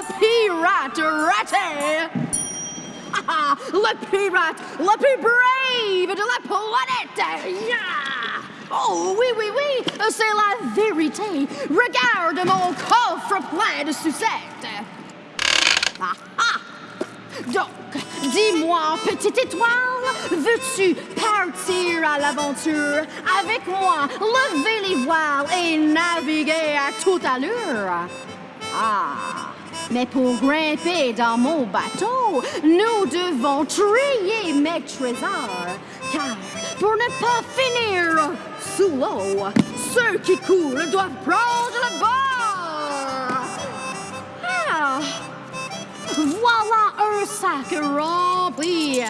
le pirate raté! Ah, ah, le pirate le plus brave de la planète! Yeah! Oh oui, oui, oui, c'est la vérité. Regarde mon coffre plein de sucettes. Ah, ah. Donc, dis-moi, petite étoile, veux-tu partir à l'aventure avec moi, lever les voiles et naviguer à toute allure? Ah, mais pour grimper dans mon bateau, nous devons trier mes trésors, car pour ne pas finir sous l'eau, ceux qui coulent doivent prendre le bord. Ah, voilà un sac rempli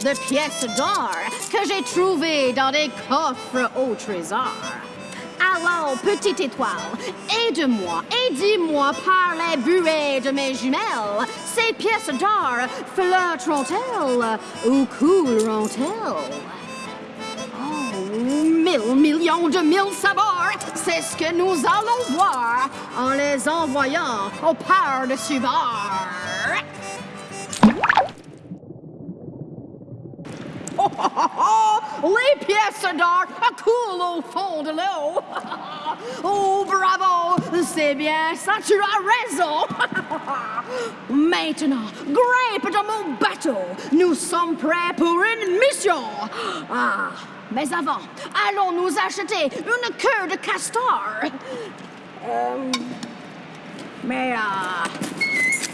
de pièces d'or que j'ai trouvé dans des coffres au trésor. Alors, petite étoile, aide-moi et dis-moi par les buées de mes jumelles, ces pièces d'or flotteront-elles ou couleront-elles? Oh, mille millions de mille sabords, c'est ce que nous allons voir en les envoyant au par-dessus bord. Les pièces d'or coulent au fond de l'eau. Oh, bravo! C'est bien ça, tu as raison. Maintenant, grimpe dans mon bateau. Nous sommes prêts pour une mission. Ah, mais avant, allons nous acheter une queue de castor. Euh, mais, euh,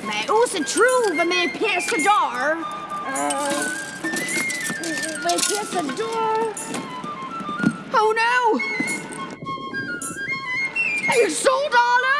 mais où se trouvent mes pièces Mes pièces d'or? Oh no! Ils sont dans l'eau!